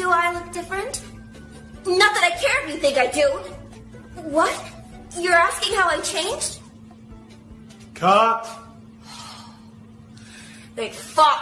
Do I look different? Not that I care if you think I do. What? You're asking how I changed? Cut. They fought